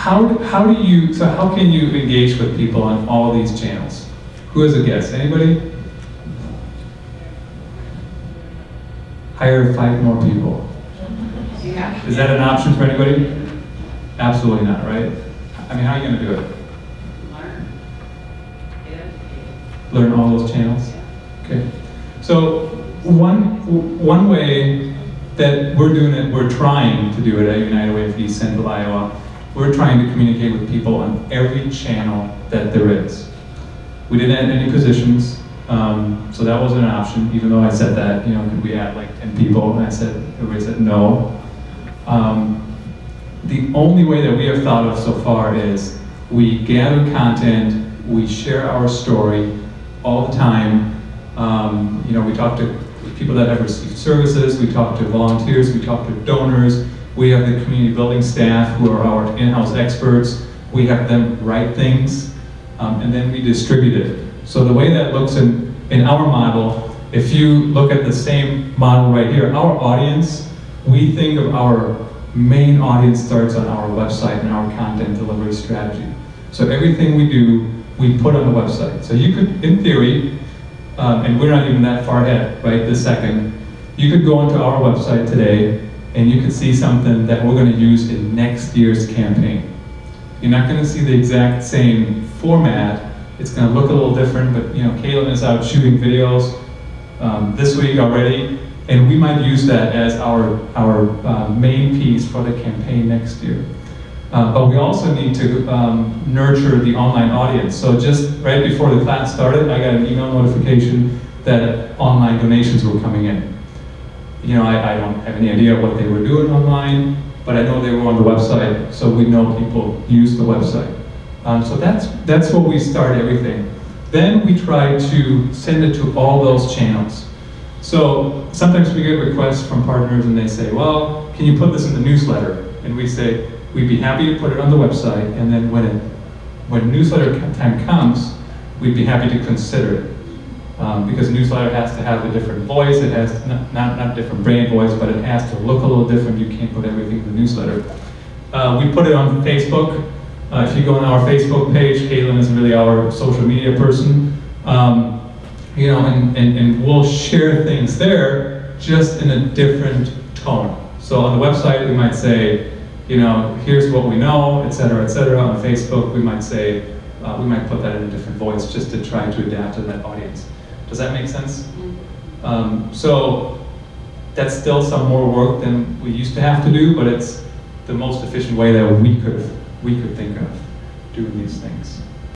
How, how do you, so how can you engage with people on all these channels? Who has a guess? Anybody? Hire five more people. Yeah. Is that an option for anybody? Absolutely not, right? I mean, how are you gonna do it? Learn. Educated. Learn all those channels? Okay. So one, one way that we're doing it, we're trying to do it at United Way of East Central Iowa, we're trying to communicate with people on every channel that there is. We didn't add any positions, um, so that wasn't an option, even though I said that, you know, could we add like 10 people? And I said, everybody said no. Um, the only way that we have thought of so far is we gather content, we share our story all the time. Um, you know, we talk to people that have received services, we talk to volunteers, we talk to donors, we have the community building staff who are our in-house experts, we have them write things, um, and then we distribute it. So the way that looks in, in our model, if you look at the same model right here, our audience, we think of our main audience starts on our website and our content delivery strategy. So everything we do, we put on the website. So you could, in theory, um, and we're not even that far ahead, right, this second, you could go onto our website today and you can see something that we're going to use in next year's campaign. You're not going to see the exact same format. It's going to look a little different, but you know, Caitlin is out shooting videos um, this week already, and we might use that as our, our uh, main piece for the campaign next year. Uh, but we also need to um, nurture the online audience. So just right before the class started, I got an email notification that online donations were coming in. You know, I, I don't have any idea what they were doing online, but I know they were on the website, so we know people use the website. Um, so that's, that's where we start everything. Then we try to send it to all those channels. So sometimes we get requests from partners and they say, well, can you put this in the newsletter? And we say, we'd be happy to put it on the website, and then when, it, when newsletter time comes, we'd be happy to consider it. Um, because newsletter has to have a different voice, it has, not, not, different brand voice, but it has to look a little different, you can't put everything in the newsletter. Uh, we put it on Facebook, uh, if you go on our Facebook page, Caitlin is really our social media person. Um, you know, and, and, and we'll share things there just in a different tone. So on the website, we might say, you know, here's what we know, et cetera, et cetera. On Facebook, we might say, uh, we might put that in a different voice just to try to adapt to that audience. Does that make sense? Um, so that's still some more work than we used to have to do, but it's the most efficient way that we could we could think of doing these things.